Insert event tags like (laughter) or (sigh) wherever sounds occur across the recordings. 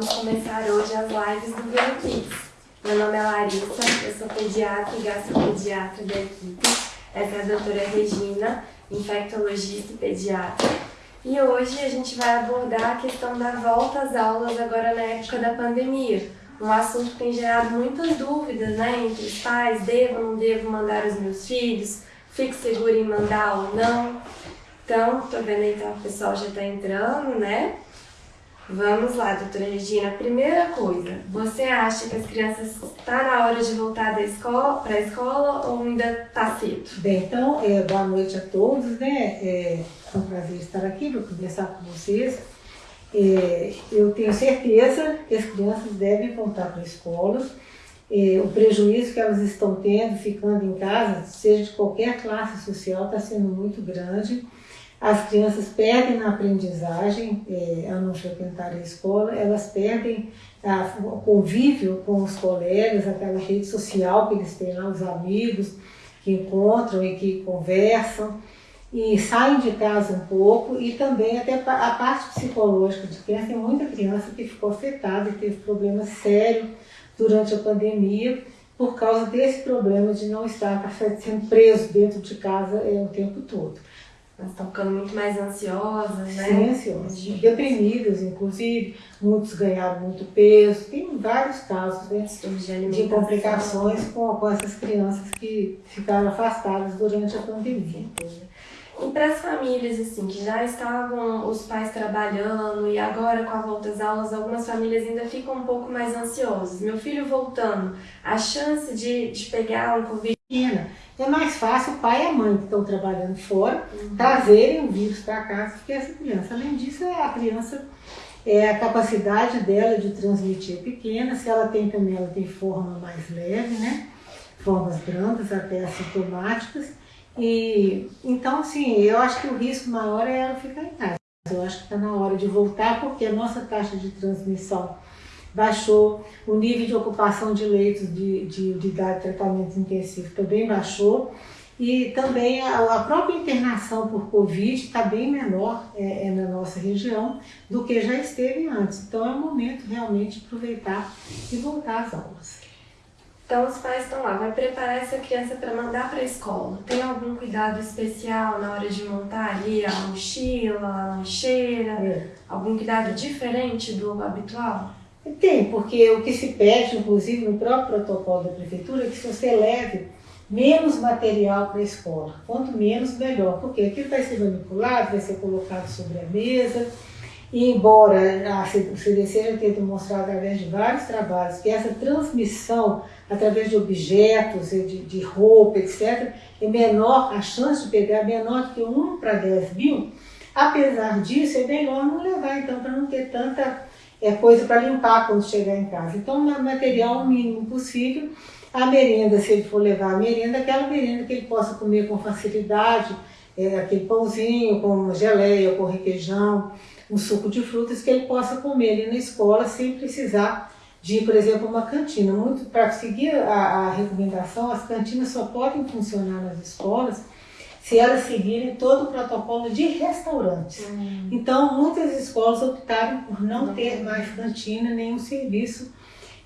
vamos começar hoje as lives do Vero Kids. Meu nome é Larissa, eu sou pediatra e gastropediatra da equipe. Essa é a doutora Regina, infectologista e pediatra. E hoje a gente vai abordar a questão da volta às aulas agora na época da pandemia. Um assunto que tem gerado muitas dúvidas né, entre os pais, devo ou não devo mandar os meus filhos, fico seguro em mandar ou não. Então, tô vendo aí que o pessoal já está entrando, né? Vamos lá, doutora Regina. Primeira coisa, você acha que as crianças está na hora de voltar para a escola ou ainda está cedo? Bem, então, é, boa noite a todos, né? É, é um prazer estar aqui para conversar com vocês. É, eu tenho certeza que as crianças devem voltar para a escola. É, o prejuízo que elas estão tendo ficando em casa, seja de qualquer classe social, está sendo muito grande. As crianças perdem na aprendizagem é, ao não frequentar a escola, elas perdem a, o convívio com os colegas, aquela rede social que eles têm lá, os amigos que encontram e que conversam, e saem de casa um pouco, e também até a parte psicológica de criança, tem muita criança que ficou afetada e teve problemas sérios durante a pandemia, por causa desse problema de não estar sendo preso dentro de casa é, o tempo todo. Elas estão ficando muito mais ansiosas, né? Sim, ansiosas. Deprimidas, inclusive. Muitos ganharam muito peso. Tem vários casos né, de, de complicações com, com essas crianças que ficaram afastadas durante a pandemia. E para as famílias, assim, que já estavam os pais trabalhando e agora com a volta às aulas, algumas famílias ainda ficam um pouco mais ansiosas. Meu filho voltando, a chance de, de pegar um Covid é mais fácil o pai e a mãe que estão trabalhando fora uhum. trazerem o vírus para casa que essa criança. Além disso, a criança, é a capacidade dela de transmitir é pequena, se ela tem também, ela tem forma mais leve, né? Formas brandas, até assintomáticas. E, então, assim, eu acho que o risco maior é ela ficar em casa. Eu acho que está na hora de voltar, porque a nossa taxa de transmissão baixou, o nível de ocupação de leitos de, de unidade de tratamento intensivo também baixou, e também a, a própria internação por Covid está bem menor é, é, na nossa região do que já esteve antes. Então é o momento realmente de aproveitar e voltar às aulas. Então os pais estão lá, vai preparar essa criança para mandar para a escola. Tem algum cuidado especial na hora de montar ali a mochila, a lancheira? É. Algum cuidado diferente do habitual? Tem, porque o que se pede, inclusive no próprio protocolo da prefeitura, é que você leve menos material para a escola. Quanto menos, melhor. Porque aquilo vai ser manipulado, vai ser colocado sobre a mesa. E embora a CDC já tenha demonstrado através de vários trabalhos que essa transmissão através de objetos, de, de roupa, etc., é menor, a chance de pegar é menor do que 1 para 10 mil, apesar disso, é melhor não levar, então, para não ter tanta é coisa para limpar quando chegar em casa. Então, material mínimo possível. A merenda, se ele for levar a merenda, aquela merenda que ele possa comer com facilidade, é, aquele pãozinho com geleia, com requeijão, um suco de frutas que ele possa comer ali na escola sem precisar de, por exemplo, uma cantina. Muito para seguir a, a recomendação, as cantinas só podem funcionar nas escolas se elas seguirem todo o protocolo de restaurantes. Uhum. Então, muitas escolas optaram por não, não ter mais cantina, nenhum serviço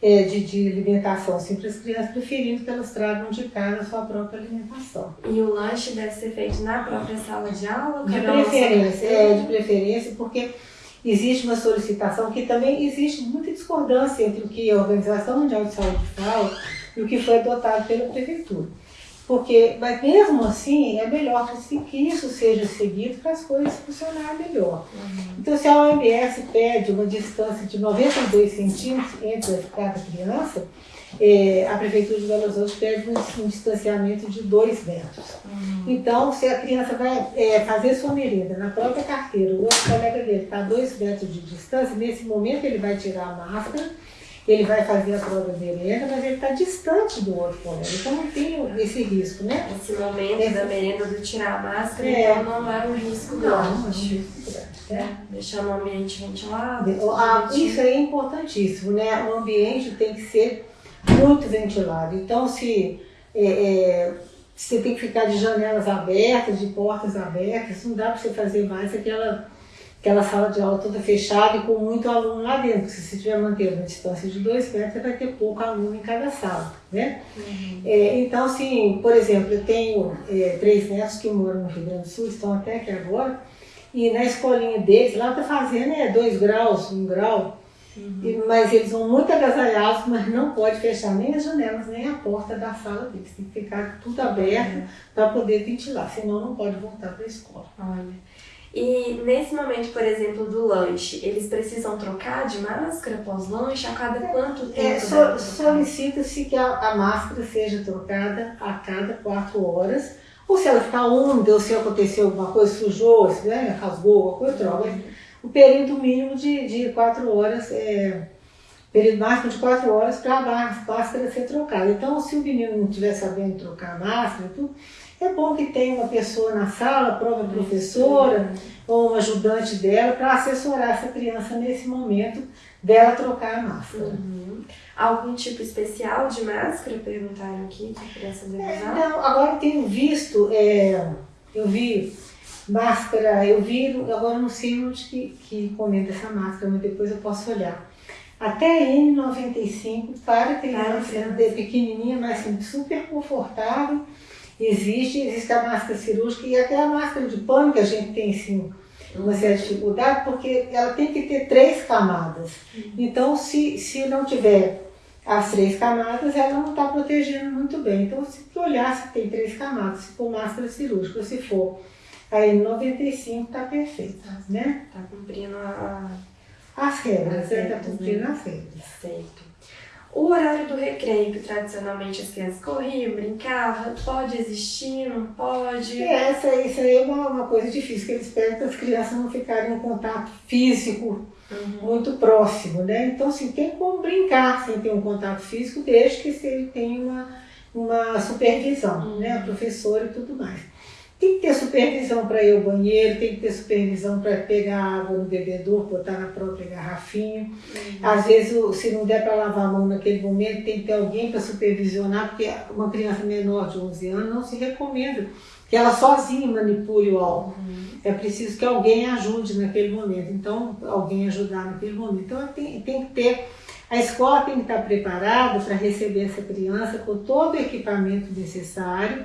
é, de, de alimentação, sempre as crianças preferindo que elas tragam de casa a sua própria alimentação. E o lanche deve ser feito na própria sala de aula? De preferência, é, de preferência, porque existe uma solicitação que também existe muita discordância entre o que a Organização Mundial de Saúde fala e o que foi adotado pela Prefeitura. Porque, mas mesmo assim, é melhor que, isso seja seguido para as coisas funcionarem melhor. Uhum. Então, se a OMS pede uma distância de 92 centímetros entre cada criança, é, a Prefeitura de Belo Horizonte pede um, um distanciamento de 2 metros. Uhum. Então, se a criança vai é, fazer sua merenda na própria carteira, o outro colega dele está a 2 metros de distância, nesse momento ele vai tirar a máscara, ele vai fazer a prova de merenda, mas ele está distante do outro colega. Então não tem esse risco, né? Esse momento esse... da merenda do tirar a máscara, é. então não é um risco grande. Não, é um risco grande. É. Deixar o ambiente ventilado. Ah, isso é importantíssimo, né? O ambiente tem que ser muito ventilado. Então, se é, é, você tem que ficar de janelas abertas, de portas abertas, não dá para você fazer mais aquela aquela sala de aula toda fechada e com muito aluno lá dentro. Se você tiver mantendo uma distância de dois metros, você vai ter pouco aluno em cada sala, né? Uhum. É, então, assim, por exemplo, eu tenho é, três netos que moram no Rio Grande do Sul, estão até aqui agora, e na escolinha deles, lá está fazendo é, dois graus, um grau, uhum. e, mas eles vão muito agasalhados, mas não pode fechar nem as janelas, nem a porta da sala deles. Tem que ficar tudo aberto uhum. para poder ventilar, senão não pode voltar para a escola. Olha. E nesse momento, por exemplo, do lanche, eles precisam trocar de máscara pós-lanche? A cada quanto tempo? É, so, Solicita-se que a, a, máscara seja trocada a cada quatro horas. Ou se ela ficar úmida, ou se aconteceu alguma coisa, sujou, se né, rasgou, alguma coisa, troca. O período mínimo de, de quatro horas é período máximo de quatro horas para a máscara ser trocada. Então, se o menino não estiver sabendo trocar a máscara, tudo, é bom que tenha uma pessoa na sala, a própria professora ou um ajudante dela para assessorar essa criança nesse momento dela trocar a máscara. Uhum. Algum tipo especial de máscara? Perguntaram aqui que a criança deve usar? É, não, agora eu tenho visto, é, eu vi máscara, eu vi, agora não sei onde que, que comenta essa máscara, mas depois eu posso olhar. Até N95 para criança ah, pequenininha, mas assim, super confortável Existe, existe a máscara cirúrgica e até a máscara de pano que a gente tem sim uma certa dificuldade, porque ela tem que ter três camadas. Então, se, se não tiver as três camadas, ela não está protegendo muito bem. Então, se olhar se tem três camadas, se for máscara cirúrgica, se for a N95, está perfeita, né? Está cumprindo a... as regras, está cumprindo né? as regras. Certo. O horário do recreio, que tradicionalmente as crianças corriam, brincavam, pode existir, não pode? É, essa, isso aí é uma, uma coisa difícil, que eles pedem para as crianças não ficarem em contato físico uhum. muito próximo, né? Então, assim, tem como brincar sem ter um contato físico, desde que ele tenha uma, uma supervisão, uhum. né? A professora e tudo mais. Tem que ter supervisão para ir ao banheiro, tem que ter supervisão para pegar água no bebedouro, botar na própria garrafinha. Uhum. Às vezes, se não der para lavar a mão naquele momento, tem que ter alguém para supervisionar, porque uma criança menor de 11 anos não se recomenda que ela sozinha manipule o álcool. Uhum. É preciso que alguém ajude naquele momento. Então, alguém ajudar naquele momento. Então, tem, tem que ter. A escola tem que estar preparada para receber essa criança com todo o equipamento necessário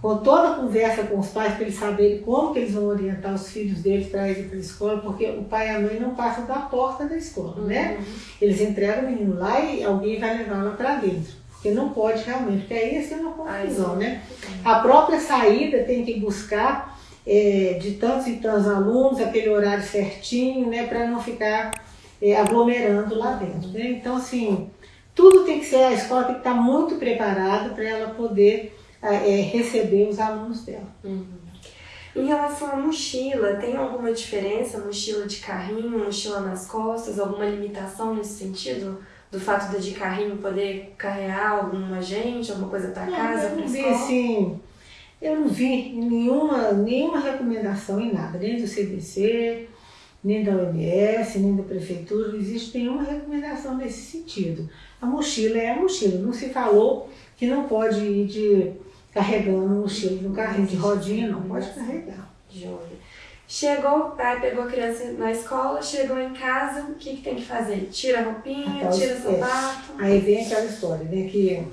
com toda a conversa com os pais para eles saberem como que eles vão orientar os filhos deles para ir para a escola, porque o pai e a mãe não passam da porta da escola, né? uhum. né? Eles entregam o menino lá e alguém vai levar lá para dentro. Porque não pode realmente, porque aí ia uma confusão, né? A própria saída tem que buscar é, de tantos e tantos alunos, aquele horário certinho, né? Para não ficar é, aglomerando lá dentro, né? Então, assim, tudo tem que ser, a escola tem que estar muito preparada para ela poder é, receber os alunos dela. Uhum. Em relação à mochila, tem alguma diferença? Mochila de carrinho, mochila nas costas, alguma limitação nesse sentido? Do fato de de carrinho poder carregar alguma gente, alguma coisa para casa, para vi assim, Eu não vi nenhuma, nenhuma recomendação em nada, nem do CDC, nem da OMS, nem da prefeitura, não existe nenhuma recomendação nesse sentido. A mochila é a mochila, não se falou que não pode ir de carregando mochila no carrinho de rodinha, não pode carregar. Joia. Chegou o pai, pegou a criança na escola, chegou em casa, o que, que tem que fazer? Tira a roupinha, tira o sapato? Aí vem aquela história, né, que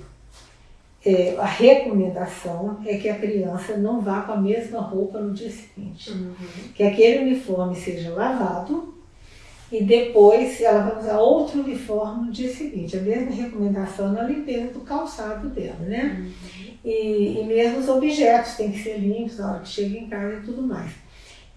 é, a recomendação é que a criança não vá com a mesma roupa no dia seguinte. Uhum. Que aquele uniforme seja lavado e depois ela vai usar outro uniforme no dia seguinte. A mesma recomendação na limpeza do calçado dela, né? Uhum. E, e mesmo os objetos têm que ser limpos na hora que chega em casa e tudo mais.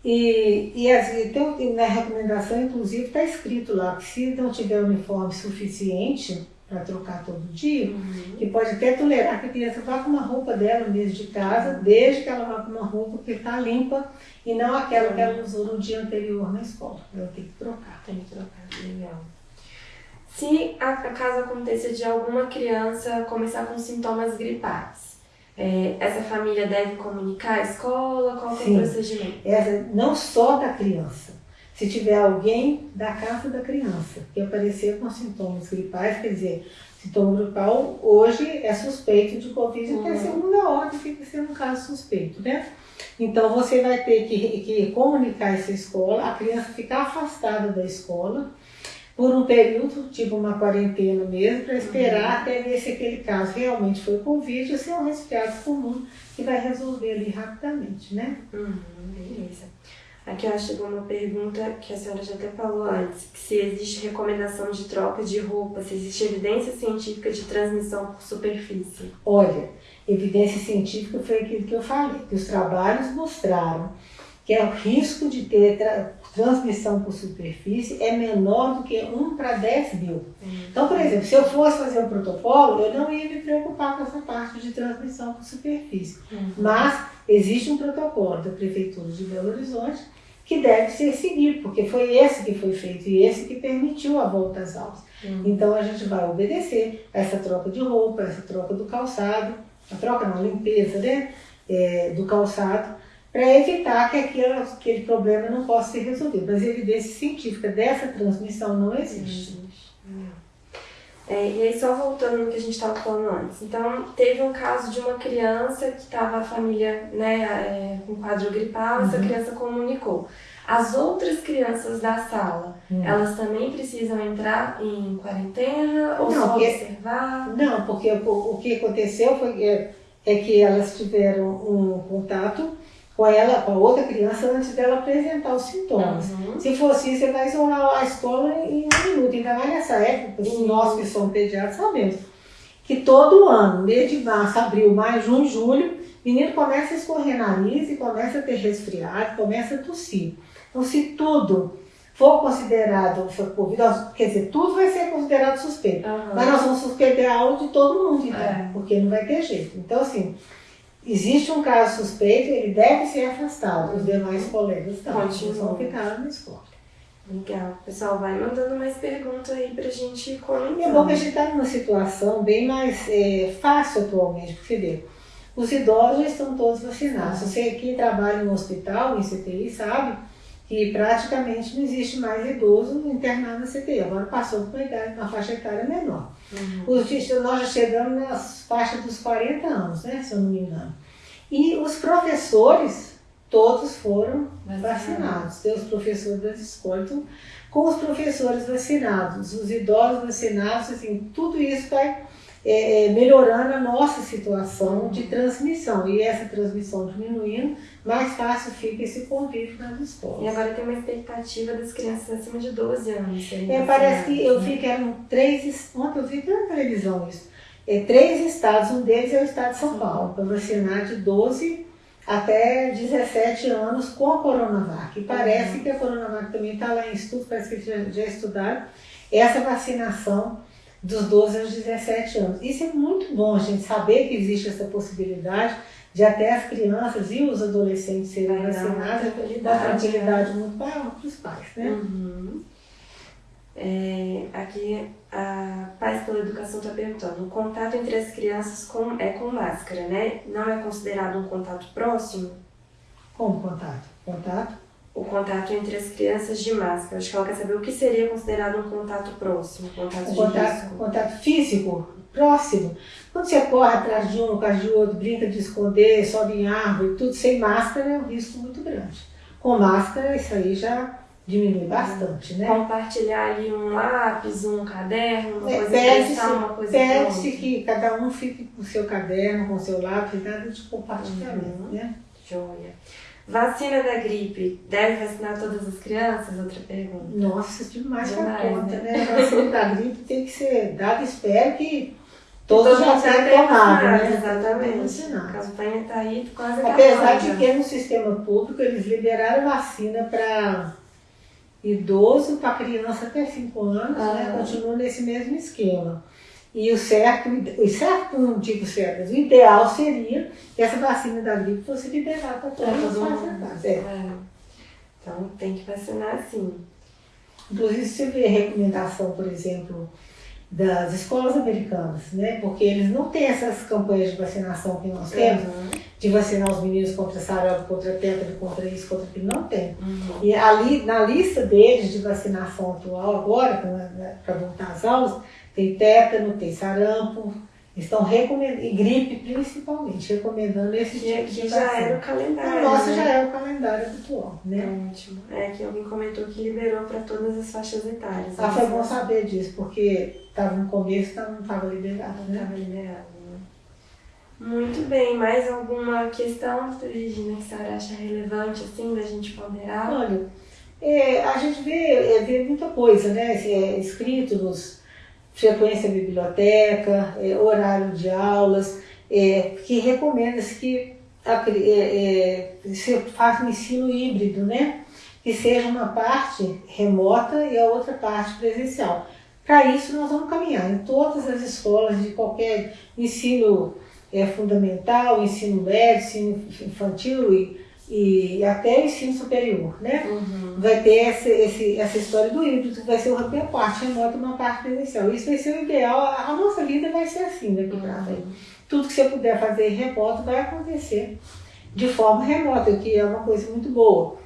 E, e assim, então, na recomendação, inclusive, está escrito lá que se não tiver uniforme suficiente para trocar todo dia, uhum. que pode até tolerar que a criança vá com uma roupa dela mesmo de casa, desde que ela vá com uma roupa que está limpa e não aquela que ela uhum. usou no dia anterior na escola. Ela tem que trocar. Tem que trocar, legal. Se a, caso aconteça de alguma criança começar com sintomas gripais, é, essa família deve comunicar à escola? Qual é o procedimento? Essa, não só da criança. se tiver alguém da casa da criança que aparecer com sintomas gripais, quer dizer, sintoma gripal hoje é suspeito de Covid, uhum. até segunda ordem fica sendo um caso suspeito, né? Então você vai ter que, que comunicar essa escola, a criança ficar afastada da escola por um período, tipo uma quarentena mesmo, para esperar uhum. até ver se aquele caso realmente foi Covid ou se é um resfriado comum que vai resolver ali rapidamente, né? Uhum, beleza. Aqui eu chegou uma pergunta que a senhora já até falou antes, que se existe recomendação de troca de roupa, se existe evidência científica de transmissão por superfície. Olha, evidência científica foi aquilo que eu falei, que os trabalhos mostraram que é o risco de ter transmissão por superfície é menor do que 1 para 10 mil. Uhum. Então, por exemplo, se eu fosse fazer um protocolo, eu não ia me preocupar com essa parte de transmissão por superfície. Uhum. Mas existe um protocolo da Prefeitura de Belo Horizonte que deve ser seguido, porque foi esse que foi feito e esse que permitiu a volta às aulas. Uhum. Então a gente vai obedecer essa troca de roupa, essa troca do calçado, a troca na limpeza né, é, do calçado, para evitar que aquele, aquele problema não possa ser resolvido. Mas evidência científica dessa transmissão não existe. É, e aí, só voltando no que a gente estava falando antes. Então, teve um caso de uma criança que estava a família né, é, com quadro gripal, uhum. essa criança comunicou. As outras crianças da sala, uhum. elas também precisam entrar em quarentena ou não, só porque, observar? Não, porque o, o que aconteceu foi é, é que elas tiveram um contato com ela, com a outra criança antes dela apresentar os sintomas. Uhum. Se fosse isso, você vai isolar a escola em um minuto. Ainda mais nessa época, uhum. nós que somos pediatras sabemos que todo ano, mês de março, abril, maio, junho, julho, menino começa a escorrer nariz e começa a ter resfriado, começa a tossir. Então, se tudo for considerado Covid, quer dizer, tudo vai ser considerado suspeito. Uhum. Mas nós vamos suspender a aula de todo mundo, então, é. porque não vai ter jeito. Então, assim, existe um caso suspeito, ele deve ser afastado. Os demais colegas não, eles vão ficar na escola. Legal. Pessoal, vai mandando mais perguntas aí pra gente comentar. É bom que a gente está numa situação bem mais é, fácil atualmente, porque vê, os idosos já estão todos vacinados. Você aqui trabalha no hospital, em CTI, sabe que praticamente não existe mais idoso internado na CTI. Agora passou por uma, idade, uma faixa etária menor. Uhum. Os, nós já chegamos nas faixas dos 40 anos, né, se eu não me engano. E os professores, todos foram vacinados. Tem os professores das escolas. Então, com os professores vacinados, os idosos vacinados, assim, tudo isso vai é, melhorando a nossa situação de transmissão. E essa transmissão diminuindo, mais fácil fica esse convívio nas escolas. E agora tem uma expectativa das crianças acima de 12 anos. É, parece que eu vi que eram três, ontem eu vi pela televisão isso, é, três estados, um deles é o estado de São Paulo, para vacinar de 12 até 17 anos com a Coronavac. E parece uhum. que a Coronavac também está lá em estudo, parece que já, já estudaram essa vacinação dos 12 aos 17 anos. Isso é muito bom, gente saber que existe essa possibilidade de até as crianças e os adolescentes serem vacinados com uma tranquilidade muito para os pais, né? Uhum. É, aqui a Paz pela Educação está perguntando, o contato entre as crianças com, é com máscara, né? Não é considerado um contato próximo? Como contato? Contato? O contato entre as crianças de máscara. Acho que ela quer saber o que seria considerado um contato próximo, um contato de contato, risco. contato físico próximo. Quando você corre atrás de um, atrás de outro, brinca de esconder, sobe em árvore, tudo sem máscara é um risco muito grande. Com máscara, isso aí já diminui bastante, né? Compartilhar ali um lápis, um caderno, uma é, coisa pede uma coisa Pede-se que cada um fique com o seu caderno, com o seu lápis, nada de compartilhamento, uhum. né? Joia. Vacina da gripe, deve vacinar todas as crianças? Outra pergunta. Nossa, demais para conta, né? né? A vacina da gripe tem que ser dada, espero que todos Todo já tenham tomado, né? Exatamente. A campanha está aí quase Apesar de que no sistema público eles liberaram vacina para idoso, para criança até 5 anos, né? ah. né? Continua nesse mesmo esquema. E o certo, o certo não digo certo, mas o ideal seria que essa vacina da gripe fosse liberada para todas as é. Então tem que vacinar sim. Inclusive você vê a recomendação, por exemplo, das escolas americanas, né? Porque eles não têm essas campanhas de vacinação que nós temos. Uhum. de vacinar os meninos contra sarampo, contra tétano, contra isso, contra aquilo, não tem. Uhum. E ali, na lista deles de vacinação atual agora, para voltar às aulas, tem tétano, tem sarampo, estão recomendando, e gripe principalmente, recomendando esse tipo de aqui já vacina. era o calendário. O nosso né? já é o calendário habitual, né? Ótimo. É que alguém comentou que liberou para todas as faixas etárias. Ah, foi bom saber disso, porque estava no começo, então não estava liberado, né? estava liberado, né? Muito bem. Mais alguma questão, Regina, que a senhora acha relevante, assim, da gente ponderar? Olha, é, a gente vê, é, vê muita coisa, né? É, escrito nos frequência à biblioteca, é, horário de aulas, é, que recomenda-se que é, é, se faça um ensino híbrido, né? Que seja uma parte remota e a outra parte presencial. Para isso, nós vamos caminhar em todas as escolas de qualquer ensino é, fundamental, ensino médio, ensino infantil e, e até o ensino superior, né? Uhum. vai ter essa, esse, essa história do híbrido, que vai ser uma parte remota e uma parte presencial. Isso vai ser o ideal. A nossa vida vai ser assim daqui para frente. Tudo que você puder fazer remoto vai acontecer de forma remota, o que é uma coisa muito boa.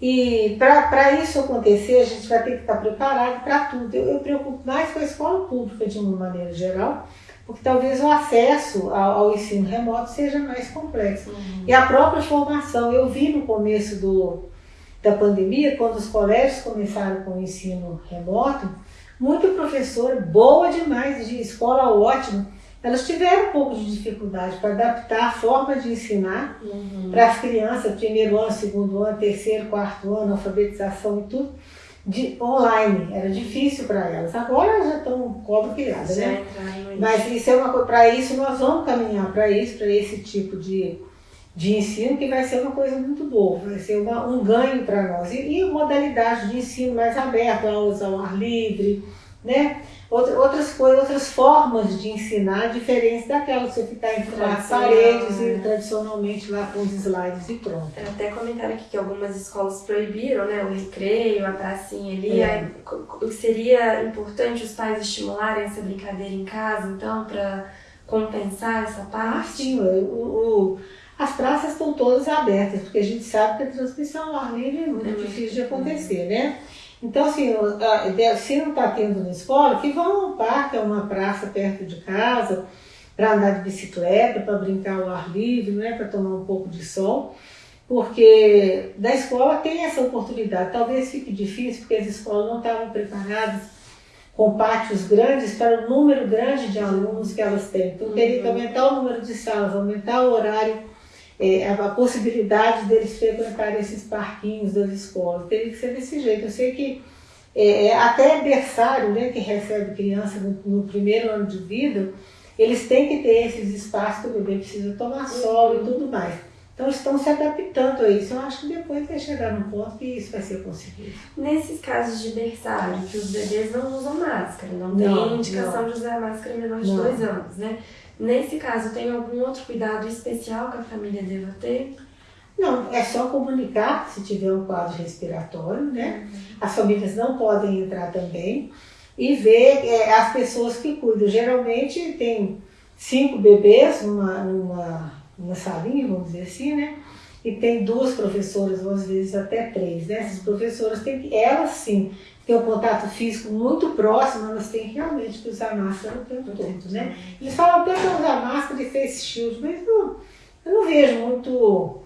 E para isso acontecer, a gente vai ter que estar preparado para tudo. Eu, eu preocupo mais com a escola pública de uma maneira geral, porque talvez o acesso ao, ao ensino remoto seja mais complexo. Uhum. E a própria formação, eu vi no começo do, da pandemia, quando os colégios começaram com o ensino remoto, muita professora boa demais, de escola ótima, elas tiveram um pouco de dificuldade para adaptar a forma de ensinar Uhum. para as crianças, primeiro ano, segundo ano, terceiro, quarto ano, alfabetização e tudo, de online. Era difícil para elas. Agora elas já estão cobra criada, né? Mas isso é uma coisa, para isso nós vamos caminhar para isso, para esse tipo de, de ensino, que vai ser uma coisa muito boa, vai ser uma, um ganho para nós. E, e modalidade de ensino mais aberto, aulas ao ar livre, né? Outra, outras coisas, outras formas de ensinar diferentes daquelas que você ficar entre Tradicional, paredes né? e tradicionalmente lá com os slides e pronto. Até comentaram aqui que algumas escolas proibiram né, o recreio, a pracinha ali. É. Aí, seria importante os pais estimularem essa brincadeira em casa, então, para compensar essa Ah, parte? sim, o, o- as praças estão todas abertas, porque a gente sabe que a transmissão ao ar livre é muito É muito difícil de acontecer, né? Então, assim, se não está tendo na escola, que vão a um parque, a uma praça perto de casa, para andar de bicicleta, para brincar ao ar livre, né? para tomar um pouco de sol, porque da escola tem essa oportunidade. Talvez fique difícil, porque as escolas não estavam preparadas com pátios grandes para o número grande de alunos que elas têm. Então, teria que aumentar o número de salas, aumentar o horário, é, a, possibilidade deles frequentarem esses parquinhos das escolas. Teria que ser desse jeito. Eu sei que é, até berçário, né, que recebe criança no, no primeiro ano de vida, eles têm que ter esses espaços que o bebê precisa tomar sol e tudo mais. Então, eles estão se adaptando a isso. Eu acho que depois vai chegar num ponto que isso vai ser conseguido. Nesses casos de berçário, que os bebês não usam máscara, não, Não, tem indicação de usar máscara menor de Não. dois anos, né? Nesse caso, tem algum outro cuidado especial que a família deva ter? Não, é só comunicar se tiver um quadro respiratório, né? As famílias não podem entrar também e ver é, as pessoas que cuidam. Geralmente tem cinco bebês numa, numa, numa salinha, vamos dizer assim, né? E tem duas professoras, ou às vezes até três, né? Essas professoras têm que, elas sim, têm um contato físico muito próximo, elas têm realmente que usar máscara o tempo todo, né? Eles falam até para usar máscara e face shield, mas não, eu não vejo muito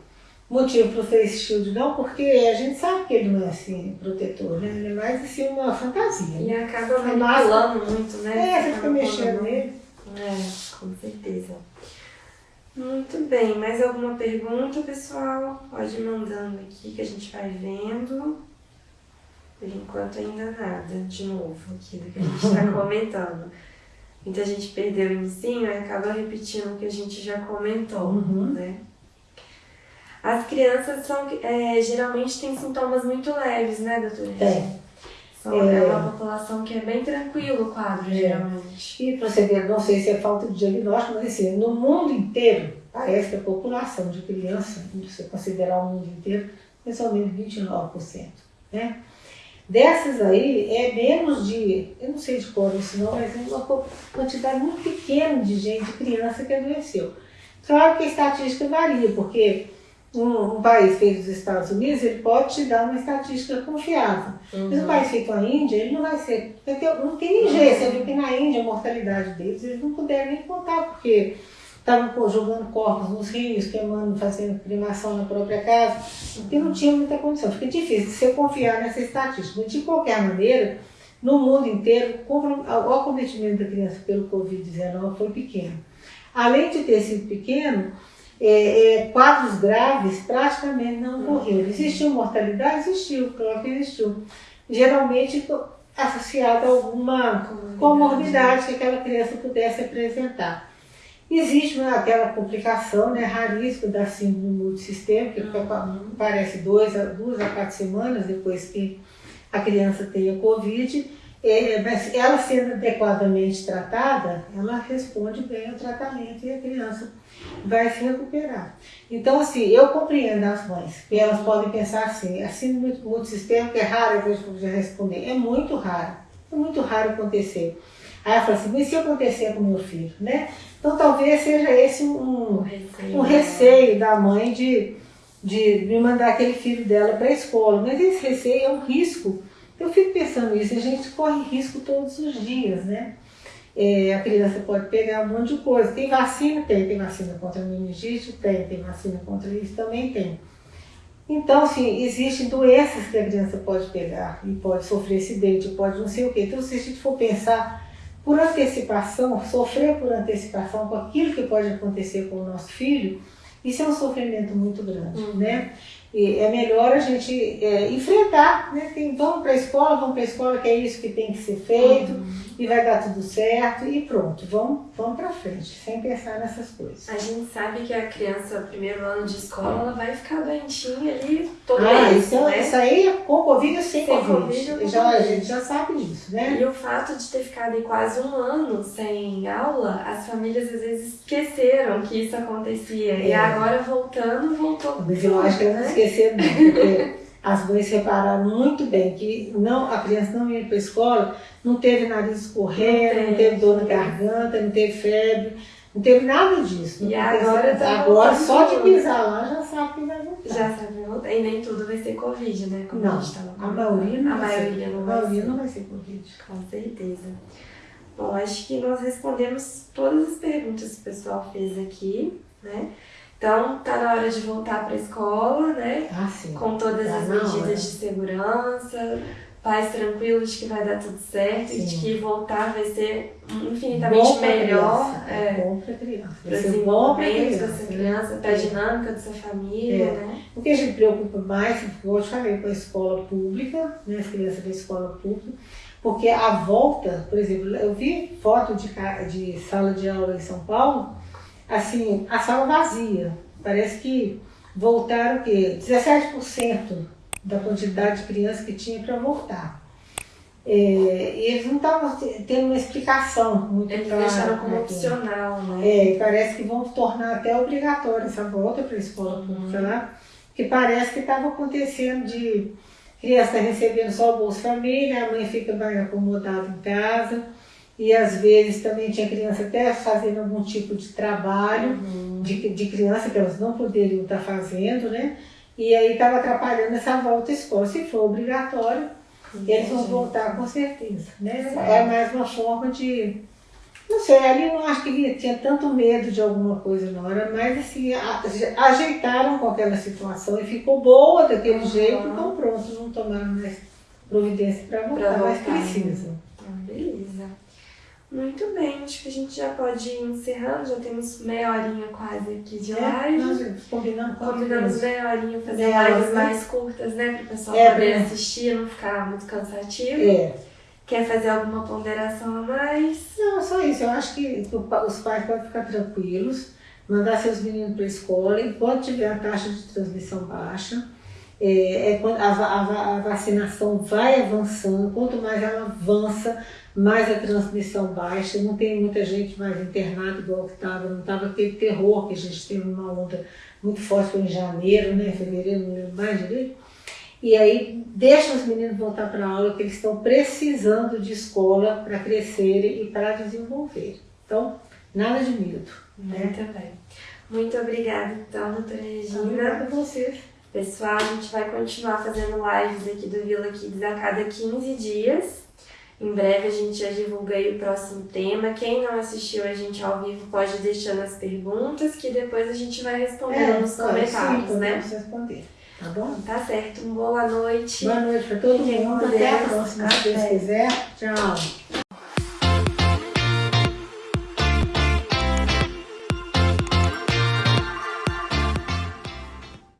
motivo para o face shield não, porque a gente sabe que ele não é assim protetor, né? Ele é mais assim uma fantasia. E Né? acaba A manipulando muito, né? É, você Acaba fica mexendo nele. É, com certeza. Muito bem, mais alguma pergunta, pessoal? Pode ir mandando aqui que a gente vai vendo. Por enquanto ainda nada, de novo, aqui do que a gente está (laughs) comentando. Muita gente perdeu o ensino e acaba repetindo o que a gente já comentou, Uhum. né? As crianças são, é, geralmente têm sintomas muito leves, né, doutora? Tem. São, é. É. uma população que é bem tranquilo o quadro, É. geralmente. E para você ver, não sei se é falta de diagnóstico, mas assim, no mundo inteiro, parece que a população de criança, se você considerar o mundo inteiro, é somente 29%. Né? Dessas aí, é menos de, eu não sei de cor isso não, mas é uma quantidade muito pequena de gente, de criança que adoeceu. Claro que a estatística varia, porque um, um, país feito dos Estados Unidos, ele pode te dar uma estatística confiável. Uhum. Mas um país feito a Índia, ele não vai ser. Não tem nem jeito. Você viu que na Índia a mortalidade deles, eles não puderam nem contar, porque estavam jogando corpos nos rios, queimando, fazendo cremação na própria casa, e não tinha muita condição. Fica difícil de você confiar nessa estatística. De qualquer maneira, no mundo inteiro, o acometimento da criança pelo Covid-19 foi pequeno. Além de ter sido pequeno, é, é, quadros graves praticamente não ocorreram. Existiu mortalidade? Existiu, claro que existiu. Geralmente associada a alguma comorbidade que aquela criança pudesse apresentar. Existe aquela complicação né, raríssima da síndrome multissistêmica, que uhum. parece dois, duas a quatro semanas depois que a criança tenha Covid, é, mas ela sendo adequadamente tratada, ela responde bem ao tratamento e a criança vai se recuperar. Então, assim, eu compreendo as mães, que elas podem pensar assim, assim muito, que é raro, eu vejo já responder, é muito raro, é muito raro acontecer. Aí ela fala assim, mas se acontecer com meu filho, né? Então talvez seja esse um, um receio, um receio da mãe de, de me mandar aquele filho dela para a escola, mas esse receio é um risco eu fico pensando nisso, a gente corre risco todos os dias, né? É, a criança pode pegar um monte de coisa. Tem vacina? Tem. Tem vacina contra meningite? Tem. Tem vacina contra isso? Também tem. Então, assim, existem doenças que a criança pode pegar e pode sofrer acidente, pode não sei o quê. Então, se a gente for pensar por antecipação, sofrer por antecipação com aquilo que pode acontecer com o nosso filho, isso é um sofrimento muito grande, uhum. né? É melhor a gente é, enfrentar, né? Tem, vamos para a escola, vamos para a escola, que é isso que tem que ser feito, uhum. E vai dar tudo certo, e pronto, vamos, vamos para frente, sem pensar nessas coisas. A gente sabe que a criança, primeiro ano de escola, ela vai ficar doentinha ali todo ah, isso, é né? isso aí com Covid ou sem, sem Covid. COVID já, a gente já sabe disso, né? E o fato de ter ficado aí quase um ano sem aula, as famílias às vezes esqueceram que isso acontecia. É. E agora voltando, voltou. Mas eu acho que né? esquecer não, porque as mães repararam muito bem que não, a criança não ia para a escola, não teve nariz escorrendo, não, não teve dor na garganta, não teve febre, não teve nada disso. E agora, tá agora só de pisar lá já sabe que vai voltar. Já sabe voltar. E nem tudo vai ser Covid, né? Como não, a, gente a maioria não a vai maioria ser. Não a maioria ser. não vai ser Covid. Com certeza. Bom, acho que nós respondemos todas as perguntas que o pessoal fez aqui, né? Então, tá na hora de voltar para a escola, né? Ah, sim. Com todas tá as medidas de segurança, pais tranquilos de que vai dar tudo certo sim. e de que voltar vai ser infinitamente bom melhor. É, é bom para a criança. Para o desenvolvimento dessa criança, para a dinâmica da sua família, é. né? O que a gente preocupa mais, como eu te falei, com a escola pública, né? As crianças da escola pública, porque a volta, por exemplo, eu vi foto de, de sala de aula em São Paulo assim, a sala vazia. Parece que voltaram o quê? 17% da quantidade de crianças que tinha para voltar. É, e eles não estavam tendo uma explicação muito eles clara. Eles deixaram como opcional, né? É, parece que vão tornar até obrigatória essa volta para a escola uhum. pública lá, que parece que estava acontecendo de criança recebendo só o Bolsa Família, a mãe fica mais acomodada em casa e às vezes também tinha criança até fazendo algum tipo de trabalho uhum. de, de criança que elas não poderiam estar fazendo, né? E aí estava atrapalhando essa volta à escola. Se for obrigatório, Entendi. eles vão voltar com certeza, né? Sim. É mais uma forma de... Não sei, ali não acho que tinha tanto medo de alguma coisa na hora, mas assim, ajeitaram com aquela situação e ficou boa daquele uhum. jeito, então pronto, não tomaram mais providência para voltar, voltar, mas precisa. Ah, beleza. Muito bem, acho que a gente já pode ir encerrando, já temos meia horinha quase aqui de é, live. Nós combinamos, combinamos meia horinha, fazer meia lives hora, mais curtas, né? Para o pessoal é, poder né? assistir, não ficar muito cansativo. É. Quer fazer alguma ponderação a mais? Não, só isso. Eu acho que os pais podem ficar tranquilos, mandar seus meninos para a escola, enquanto tiver a taxa de transmissão baixa. É, é, a, a, a vacinação vai avançando, quanto mais ela avança, mais a transmissão baixa, não tem muita gente mais internada igual que estava, não estava aquele terror que a gente teve uma onda muito forte foi em janeiro, né, fevereiro, não lembro mais direito. E aí deixa os meninos voltar para a aula que eles estão precisando de escola para crescerem e para desenvolver. Então, nada de medo, Muito bem. Muito obrigada, então, doutora Regina. Obrigada a vocês. Pessoal, a gente vai continuar fazendo lives aqui do Vila Kids a cada 15 dias. Em breve a gente já divulga aí o próximo tema. Quem não assistiu a gente ao vivo pode ir deixando as perguntas que depois a gente vai respondendo nos claro, comentários, sim, né? responder. Tá bom? Tá certo. Boa noite. Boa noite para todo Fiquem mundo. Até a próxima, se Deus quiser. Tchau.